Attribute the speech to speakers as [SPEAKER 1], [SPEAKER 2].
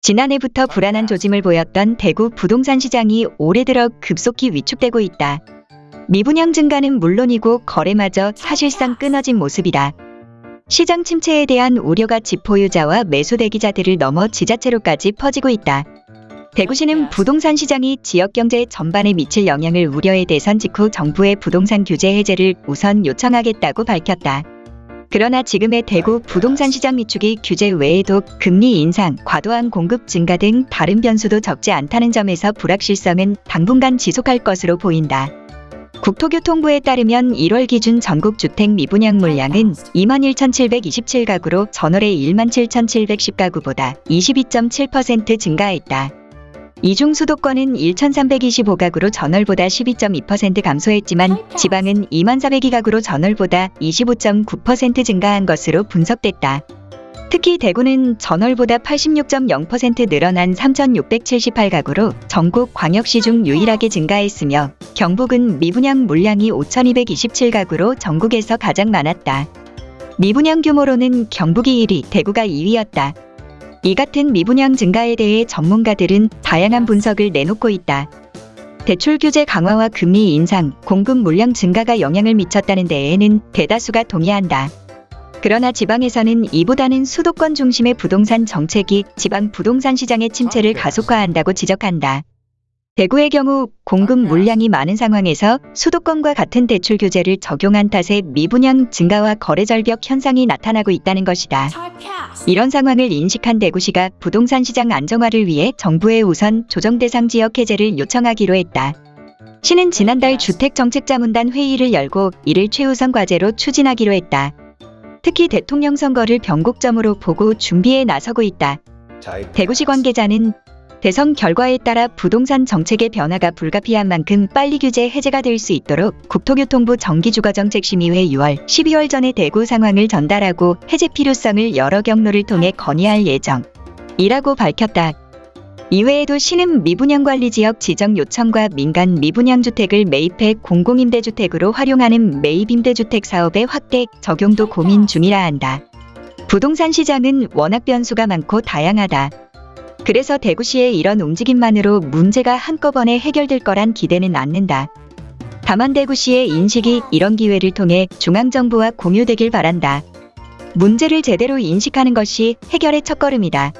[SPEAKER 1] 지난해부터 불안한 조짐을 보였던 대구 부동산 시장이 올해 들어 급속히 위축되고 있다. 미분양 증가는 물론이고 거래마저 사실상 끊어진 모습이다. 시장 침체에 대한 우려가 집보유자와 매수 대기자들을 넘어 지자체로까지 퍼지고 있다. 대구시는 부동산 시장이 지역 경제 전반에 미칠 영향을 우려해 대선 직후 정부의 부동산 규제 해제를 우선 요청하겠다고 밝혔다. 그러나 지금의 대구 부동산 시장 위축이 규제 외에도 금리 인상, 과도한 공급 증가 등 다른 변수도 적지 않다는 점에서 불확실성은 당분간 지속할 것으로 보인다. 국토교통부에 따르면 1월 기준 전국 주택 미분양 물량은 21,727가구로 전월의 17,710가구보다 22.7% 증가했다. 이중 수도권은 1,325가구로 전월보다 12.2% 감소했지만 지방은 2402가구로 전월보다 25.9% 증가한 것으로 분석됐다. 특히 대구는 전월보다 86.0% 늘어난 3,678가구로 전국 광역시 중 유일하게 증가했으며 경북은 미분양 물량이 5,227가구로 전국에서 가장 많았다. 미분양 규모로는 경북이 1위, 대구가 2위였다. 이 같은 미분양 증가에 대해 전문가들은 다양한 분석을 내놓고 있다. 대출 규제 강화와 금리 인상, 공급 물량 증가가 영향을 미쳤다는 데에는 대다수가 동의한다. 그러나 지방에서는 이보다는 수도권 중심의 부동산 정책이 지방 부동산 시장의 침체를 가속화한다고 지적한다. 대구의 경우 공급 물량이 많은 상황에서 수도권과 같은 대출 규제를 적용한 탓에 미분양 증가와 거래 절벽 현상이 나타나고 있다는 것이다. 이런 상황을 인식한 대구시가 부동산 시장 안정화를 위해 정부에 우선 조정 대상 지역 해제를 요청하기로 했다. 시는 지난달 주택정책자문단 회의를 열고 이를 최우선 과제로 추진하기로 했다. 특히 대통령 선거를 변곡점으로 보고 준비에 나서고 있다. 대구시 관계자는 대선 결과에 따라 부동산 정책의 변화가 불가피한 만큼 빨리 규제 해제가 될 수 있도록 국토교통부 정기주거정책심의회 6월, 12월 전에 대구 상황을 전달하고 해제 필요성을 여러 경로를 통해 건의할 예정이라고 밝혔다. 이외에도 시는 미분양관리지역 지정 요청과 민간 미분양주택을 매입해 공공임대주택으로 활용하는 매입임대주택 사업의 확대 적용도 고민 중이라 한다. 부동산 시장은 워낙 변수가 많고 다양하다. 그래서 대구시의 이런 움직임만으로 문제가 한꺼번에 해결될 거란 기대는 않는다. 다만 대구시의 인식이 이런 기회를 통해 중앙정부와 공유되길 바란다. 문제를 제대로 인식하는 것이 해결의 첫걸음이다.